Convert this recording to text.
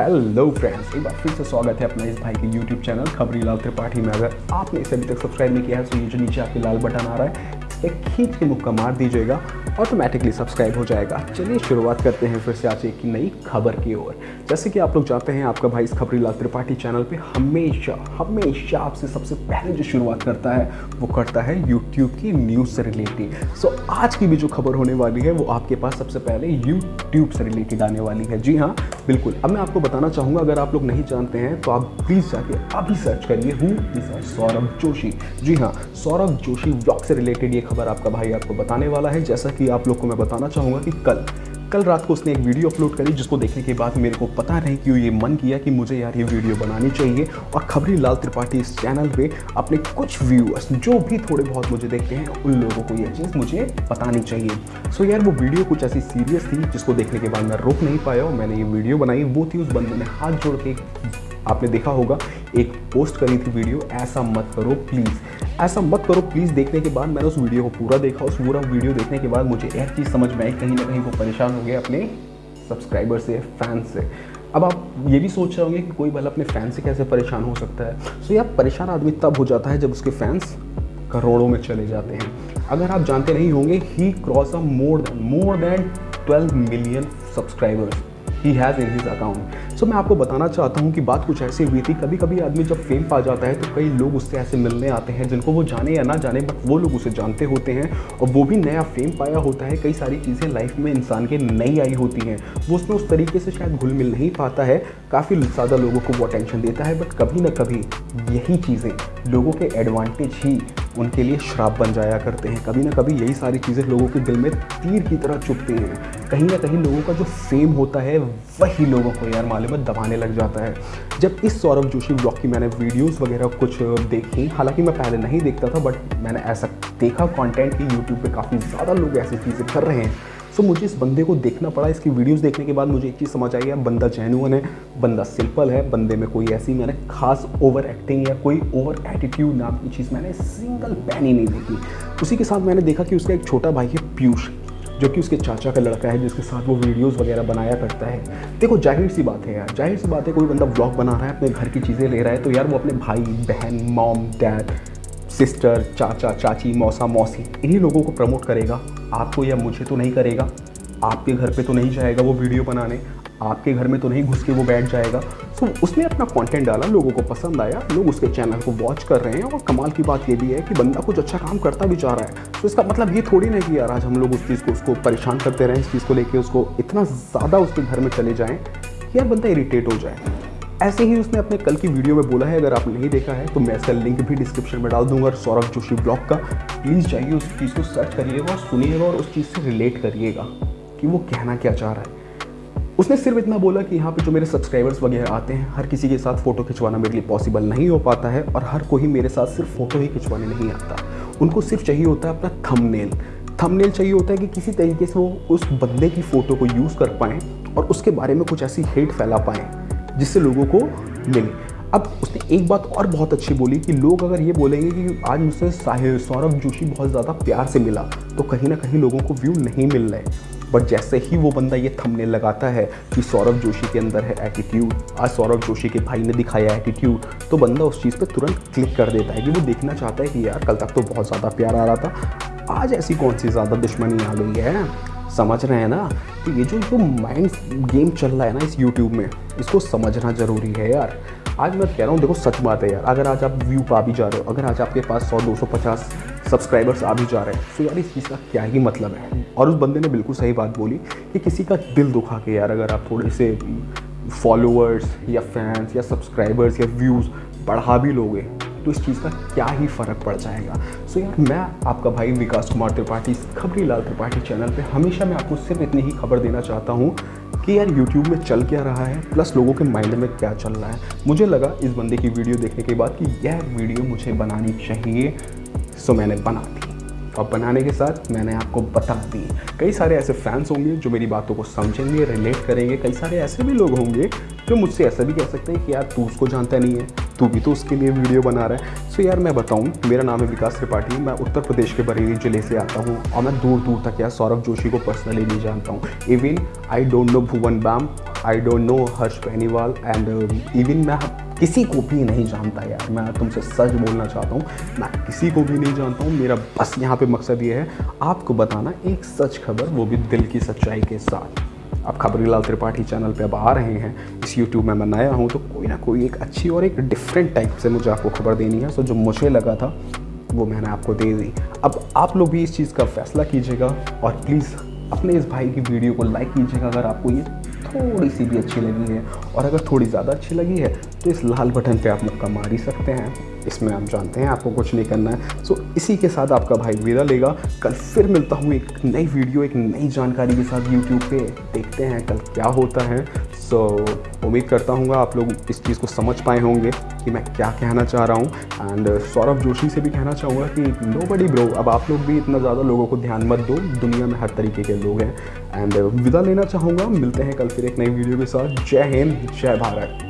Hello friends एक बार फिर से स्वागत है अपना इस भाई के यूट्यूब चैनल खबरी लाल त्रिपाठी में। अगर आपने इसे अभी तक सब्सक्राइब नहीं किया है तो नीचे आपके लाल बटन आ रहा है इस पर खींच के मुक्का मार दीजिएगा। ऑटोमेटिकली सब्सक्राइब हो जाएगा। चलिए शुरुआत करते हैं फिर से आज एक नई खबर की ओर। जैसे कि आप लोग जानते हैं, आपका भाई इस खबरी लाल त्रिपाठी चैनल पे हमेशा हमेशा आपसे सबसे पहले जो शुरुआत करता है, वो करता है यूट्यूब की न्यूज़ से रिलेटेड सो आज की भी जो खबर होने वाली है, वो आपके पास सबसे पहले यूट्यूब से रिलेटेड आने वाली है। जी हाँ बिल्कुल। अब मैं आपको बताना चाहूँगा, अगर आप लोग नहीं जानते हैं तो आप प्लीज़ जाके अभी सर्च करिए। हूँ सौरभ जोशी? जी हाँ सौरभ जोशी ब्लॉग से रिलेटेड ये खबर आपका भाई आपको बताने वाला है। जैसा कि आप लोग को मैं बताना चाहूँगा कि कल कल रात को उसने एक वीडियो अपलोड करी जिसको देखने के बाद मेरे को पता नहीं क्यों ये मन किया कि मुझे यार ये वीडियो बनानी चाहिए। और खबरी लाल त्रिपाठी इस चैनल पे अपने कुछ व्यूअर्स जो भी थोड़े बहुत मुझे देखते हैं, उन लोगों को ये चीज़ मुझे बतानी चाहिए। सो यार, वो वीडियो कुछ ऐसी सीरियस थी जिसको देखने के बाद मैं रोक नहीं पाया और मैंने ये वीडियो बनाई। वो थी उस बंदे ने हाथ जोड़ के आपने देखा होगा, एक पोस्ट करी थी वीडियो ऐसा मत करो प्लीज़ ऐसा मत करो प्लीज़ देखने के बाद मैंने उस वीडियो को पूरा देखा, उस पूरा वीडियो देखने के बाद मुझे एक चीज़ समझ में आई, कहीं ना कहीं वो परेशान हो गए अपने सब्सक्राइबर से फ़ैन से। अब आप ये भी सोच रहे होंगे कि कोई भला अपने फ़ैन से कैसे परेशान हो सकता है। सो यार, परेशान आदमी तब हो जाता है जब उसके फैंस करोड़ों में चले जाते हैं। अगर आप जानते नहीं होंगे he cross a more than more than 12 million subscribers he has in his account so मैं आपको बताना चाहता हूँ कि बात कुछ ऐसी हुई थी। कभी कभी आदमी जब फेम पा जाता है तो कई लोग उससे ऐसे मिलने आते हैं जिनको वो जाने या ना जाने बट वो लोग उसे जानते होते हैं और वो भी नया फेम पाया होता है। कई सारी चीज़ें लाइफ में इंसान के नई आई होती हैं। वो उसमें उस तरीके से शायद घुल मिल नहीं पाता है। काफ़ी ज़्यादा लोगों को वो अटेंशन देता है बट कभी ना कभी यही चीज़ें लोगों के एडवांटेज ही उनके लिए श्राप बन जाया करते हैं। कभी ना कभी यही सारी चीज़ें लोगों के दिल में तीर की तरह चुपती हैं। कहीं ना कहीं लोगों का जो फेम होता है, वही लोगों को यार मालूम है, दबाने लग जाता है। जब इस सौरभ जोशी ब्लॉग की मैंने वीडियोस वगैरह कुछ देखी, हालाँकि मैं पहले नहीं देखता था बट मैंने ऐसा देखा कॉन्टेंट कि यूट्यूब पर काफ़ी ज़्यादा लोग ऐसी चीज़ें कर रहे हैं। सो मुझे इस बंदे को देखना पड़ा। इसकी वीडियोस देखने के बाद मुझे एक चीज़ समझ आई है बंदा जेनुअन है, बंदा सिंपल है, बंदे में कोई ऐसी मैंने खास ओवर एक्टिंग या कोई ओवर एटीट्यूड नाम की चीज़ मैंने सिंगल पैन ही नहीं देखी। उसी के साथ मैंने देखा कि उसका एक छोटा भाई है पीयूष, जो कि उसके चाचा का लड़का है, जिसके साथ वो वीडियोस वगैरह बनाया करता है। देखो, ज़ाहिर सी बात है यार, ज़ाहिर सी बात है कोई बंदा ब्लॉग बना रहा है, अपने घर की चीज़ें ले रहा है तो यार वो अपने भाई, बहन मॉम डैड सिस्टर चाचा, चाची, मौसा, मौसी, इन्हीं लोगों को प्रमोट करेगा। आपको या मुझे तो नहीं करेगा आपके घर पे तो नहीं जाएगा वो वीडियो बनाने आपके घर में तो नहीं घुस के वो बैठ जाएगा। सो so, उसने अपना कंटेंट डाला लोगों को पसंद आया लोग उसके चैनल को वॉच कर रहे हैं और कमाल की बात ये भी है कि बंदा कुछ अच्छा काम करता भी जा रहा है। तो इसका मतलब ये थोड़ी नहीं कि यार आज हम लोग उस चीज़ को उसको परेशान करते रहें इस चीज़ को लेकर उसको इतना ज़्यादा उसके घर में चले जाएँ कि यार बंदा इरीटेट हो जाए। ऐसे ही उसने अपने कल की वीडियो में बोला है, अगर आपने नहीं देखा है तो मैं इसका लिंक भी डिस्क्रिप्शन में डाल दूँगा सौरभ जोशी ब्लॉग का। प्लीज़ जाइए उस चीज़ को सर्च करिएगा और सुनिएगा और उस चीज़ से रिलेट करिएगा कि वो कहना क्या चाह रहा है। उसने सिर्फ़ इतना बोला कि यहाँ पे जो मेरे सब्सक्राइबर्स वगैरह आते हैं, हर किसी के साथ फ़ोटो खिंचवाना मेरे लिए पॉसिबल नहीं हो पाता है और हर कोई मेरे साथ सिर्फ़ फ़ोटो ही खिंचवाने नहीं आता। उनको सिर्फ़ चाहिए होता है अपना थंबनेल थंबनेल चाहिए होता है कि किसी तरीके से वो उस बंदे की फ़ोटो को यूज़ कर पाएँ और उसके बारे में कुछ ऐसी हेट फैला पाएँ। जिससे लोगों को मिले। अब उसने एक बात और बहुत अच्छी बोली कि लोग अगर ये बोलेंगे कि आज मुझसे साहिर सौरभ जोशी बहुत ज़्यादा प्यार से मिला तो कहीं ना कहीं लोगों को व्यू नहीं मिल रहे। बट जैसे ही वो बंदा ये थमने लगाता है कि सौरभ जोशी के अंदर है एटीट्यूड आज सौरभ जोशी के भाई ने दिखाया एटीट्यूड तो बंदा उस चीज़ पे तुरंत क्लिक कर देता है कि वो देखना चाहता है कि यार कल तक तो बहुत ज़्यादा प्यार आ रहा था। आज ऐसी कौन सी ज़्यादा दुश्मनी आ गई है? समझ रहे हैं ना? तो ये जो जो माइंड गेम चल रहा है ना इस यूट्यूब में, इसको समझना ज़रूरी है यार। आज मैं कह रहा हूँ, देखो सच बात है यार। अगर आज आप व्यू पा भी जा रहे हो, अगर आज आपके पास 100 250 सब्सक्राइबर्स आ भी जा रहे हैं तो यार इस चीज़ का क्या ही मतलब है? और उस बंदे ने बिल्कुल सही बात बोली कि किसी का दिल दुखा के यार, अगर आप थोड़े से फॉलोअर्स या फैंस या सब्सक्राइबर्स या व्यूज़ बढ़ा भी लोगे तो इस चीज़ का क्या ही फ़र्क पड़ जाएगा। सो so यार, मैं आपका भाई विकास कुमार त्रिपाठी खबरी लाल त्रिपाठी चैनल पे हमेशा मैं आपको सिर्फ़ इतनी ही खबर देना चाहता हूँ कि यार यूट्यूब में चल क्या रहा है प्लस लोगों के माइंड में क्या चल रहा है। मुझे लगा इस बंदे की वीडियो देखने के बाद कि यह वीडियो मुझे बनानी चाहिए। सो मैंने बना दी। और बनाने के साथ मैंने आपको बता दी। कई सारे ऐसे फैंस होंगे जो मेरी बातों को समझेंगे रिलेट करेंगे। कई सारे ऐसे भी लोग होंगे जो मुझसे ऐसा भी कह सकते हैं कि यार तू उसको जानता नहीं है। तू भी तो उसके लिए वीडियो बना रहा है। सो यार मैं बताऊँ, मेरा नाम है विकास त्रिपाठी, मैं उत्तर प्रदेश के बरेली ज़िले से आता हूँ और मैं दूर दूर तक यार सौरभ जोशी को पर्सनली नहीं जानता हूँ। Even I don't know Bhuvan Bam I don't know Harsh Beniwal and even मैं किसी को भी नहीं जानता यार। मैं तुमसे सच बोलना चाहता हूँ, मैं किसी को भी नहीं जानता हूँ। मेरा बस यहाँ पे मकसद ये है, आपको बताना एक सच खबर, वो भी दिल की सच्चाई के साथ। अब खबरीलाल त्रिपाठी चैनल पे अब आ रहे हैं, इस यूट्यूब में मैं नया हूँ तो कोई ना कोई एक अच्छी और एक डिफरेंट टाइप से मुझे आपको खबर देनी है। सो जो मुझे लगा था, वो मैंने आपको दे दी। अब आप लोग भी इस चीज़ का फैसला कीजिएगा और प्लीज़ अपने इस भाई की वीडियो को लाइक कीजिएगा। अगर आपको ये थोड़ी सी भी अच्छी लगी है। और अगर थोड़ी ज़्यादा अच्छी लगी है तो इस लाल बटन पे आप मुक्का मार ही सकते हैं। इसमें आप जानते हैं, आपको कुछ नहीं करना है। सो, इसी के साथ आपका भाई विदा लेगा। कल फिर मिलता हूँ एक नई वीडियो, एक नई जानकारी के साथ यूट्यूब पे। देखते हैं कल क्या होता है। सो, उम्मीद करता हूँ आप लोग इस चीज़ को समझ पाए होंगे कि मैं क्या कहना चाह रहा हूँ। एंड सौरभ जोशी से भी कहना चाहूँगा कि नो बडी ब्रो अब आप लोग भी इतना ज़्यादा लोगों को ध्यान मत दो। दुनिया में हर तरीके के लोग हैं। एंड विदा लेना चाहूँगा। मिलते हैं कल फिर एक नई वीडियो के साथ। जय हिंद, जय भारत।